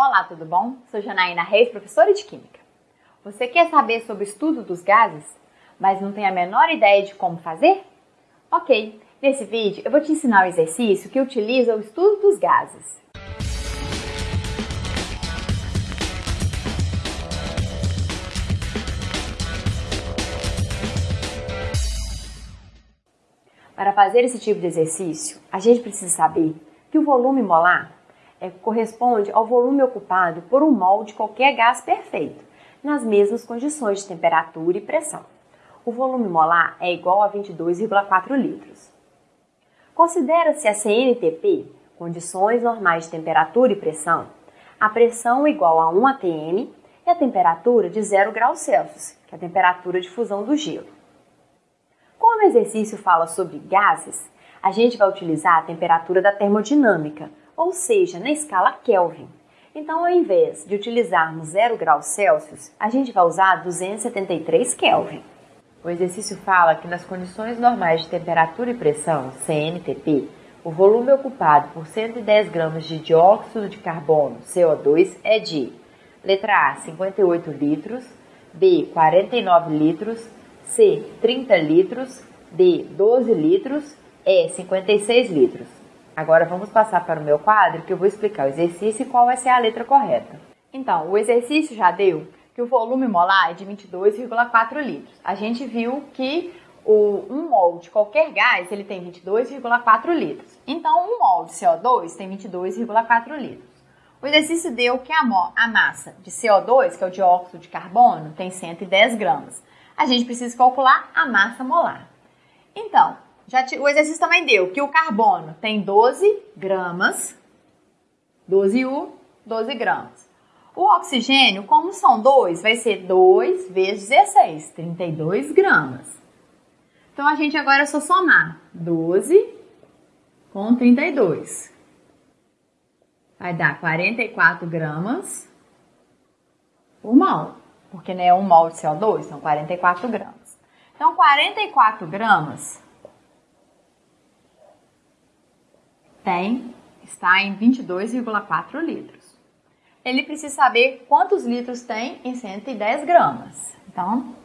Olá, tudo bom? Sou Janaína Reis, professora de Química. Você quer saber sobre o estudo dos gases, mas não tem a menor ideia de como fazer? Ok, nesse vídeo eu vou te ensinar um exercício que utiliza o estudo dos gases. Para fazer esse tipo de exercício, a gente precisa saber que o volume molar é, corresponde ao volume ocupado por um mol de qualquer gás perfeito, nas mesmas condições de temperatura e pressão. O volume molar é igual a 22,4 litros. Considera-se a CNTP, condições normais de temperatura e pressão, a pressão igual a 1 atm e a temperatura de 0 graus Celsius, que é a temperatura de fusão do gelo. Como o exercício fala sobre gases, a gente vai utilizar a temperatura da termodinâmica, ou seja, na escala Kelvin. Então, ao invés de utilizarmos 0 graus Celsius, a gente vai usar 273 Kelvin. O exercício fala que nas condições normais de temperatura e pressão, CNTP, o volume ocupado por 110 gramas de dióxido de carbono, CO2, é de letra A, 58 litros, B, 49 litros, C, 30 litros, D, 12 litros, E, 56 litros. Agora vamos passar para o meu quadro que eu vou explicar o exercício e qual vai ser a letra correta. Então, o exercício já deu que o volume molar é de 22,4 litros. A gente viu que o, um mol de qualquer gás ele tem 22,4 litros. Então, um mol de CO2 tem 22,4 litros. O exercício deu que a, a massa de CO2, que é o dióxido de carbono, tem 110 gramas a gente precisa calcular a massa molar. Então, já te, o exercício também deu que o carbono tem 12 gramas, 12U, 12 gramas. O oxigênio, como são dois, vai ser 2 vezes 16, 32 gramas. Então, a gente agora é só somar 12 com 32. Vai dar 44 gramas por mol porque né, um mol de CO2 são 44 gramas. Então, 44 gramas tem, está em 22,4 litros. Ele precisa saber quantos litros tem em 110 gramas. Então,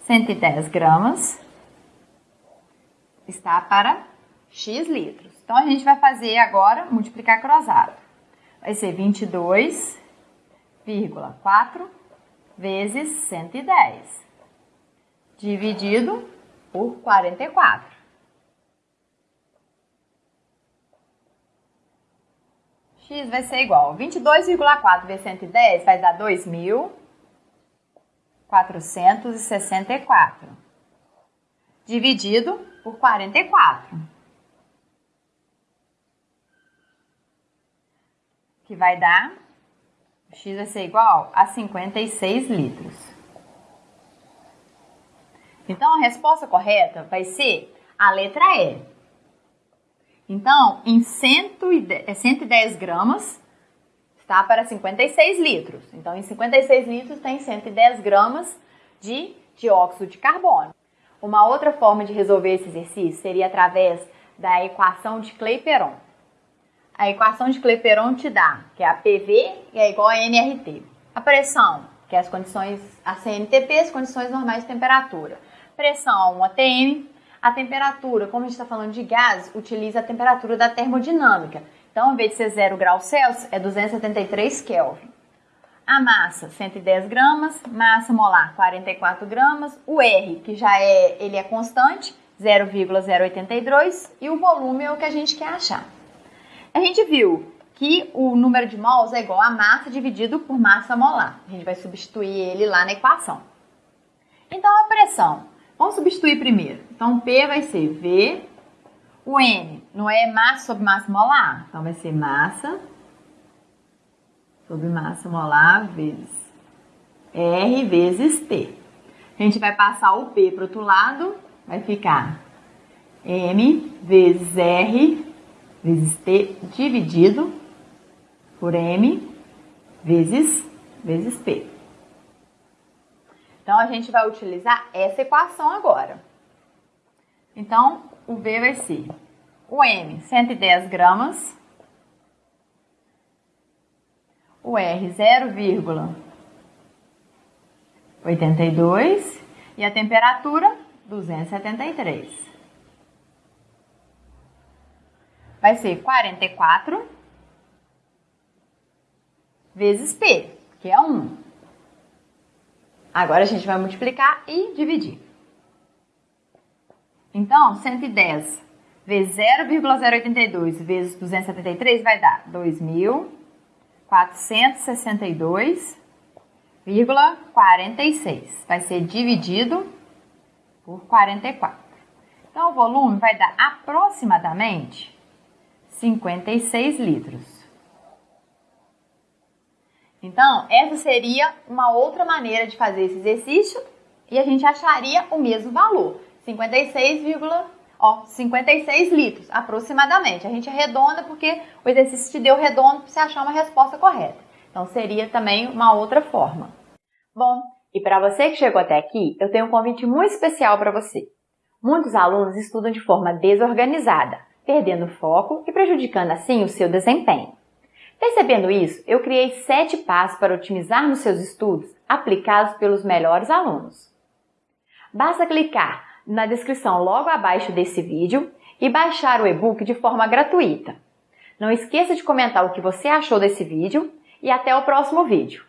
110 gramas está para X litros. Então, a gente vai fazer agora multiplicar cruzado. Vai ser 22,4 vezes 110, dividido por 44. X vai ser igual 22,4 vezes 110 vai dar 2.464, dividido por 44. Que vai dar X vai ser igual a 56 litros. Então, a resposta correta vai ser a letra E. Então, em 110, 110 é gramas, está para 56 litros. Então, em 56 litros tem 110 gramas de dióxido de carbono. Uma outra forma de resolver esse exercício seria através da equação de Clapeyron a equação de Clapeyron te dá que a PV é igual a NRT. A pressão, que é as condições, a CNTP, as condições normais de temperatura. Pressão 1 atm. A temperatura, como a gente está falando de gás, utiliza a temperatura da termodinâmica. Então, ao invés de ser 0 graus Celsius, é 273 Kelvin. A massa, 110 gramas. Massa molar, 44 gramas. O R, que já é, ele é constante, 0,082. E o volume é o que a gente quer achar. A gente viu que o número de mols é igual a massa dividido por massa molar. A gente vai substituir ele lá na equação. Então, a pressão. Vamos substituir primeiro. Então, P vai ser V. O N não é massa sobre massa molar. Então, vai ser massa sobre massa molar vezes R vezes T. A gente vai passar o P para o outro lado. Vai ficar M vezes R vezes T dividido por M vezes, vezes P. Então, a gente vai utilizar essa equação agora. Então, o V vai ser o M, 110 gramas. o R 0,82 e a temperatura 273. Vai ser 44 vezes P, que é 1. Agora a gente vai multiplicar e dividir. Então, 110 vezes 0,082 vezes 273 vai dar 2.462,46. Vai ser dividido por 44. Então, o volume vai dar aproximadamente 56 litros. Então, essa seria uma outra maneira de fazer esse exercício e a gente acharia o mesmo valor, 56, ó, 56 litros aproximadamente. A gente arredonda porque o exercício te deu redondo para você achar uma resposta correta. Então, seria também uma outra forma. Bom, e para você que chegou até aqui, eu tenho um convite muito especial para você. Muitos alunos estudam de forma desorganizada, perdendo foco e prejudicando assim o seu desempenho. Percebendo isso, eu criei sete passos para otimizar nos seus estudos, aplicados pelos melhores alunos. Basta clicar na descrição logo abaixo desse vídeo e baixar o e-book de forma gratuita. Não esqueça de comentar o que você achou desse vídeo e até o próximo vídeo.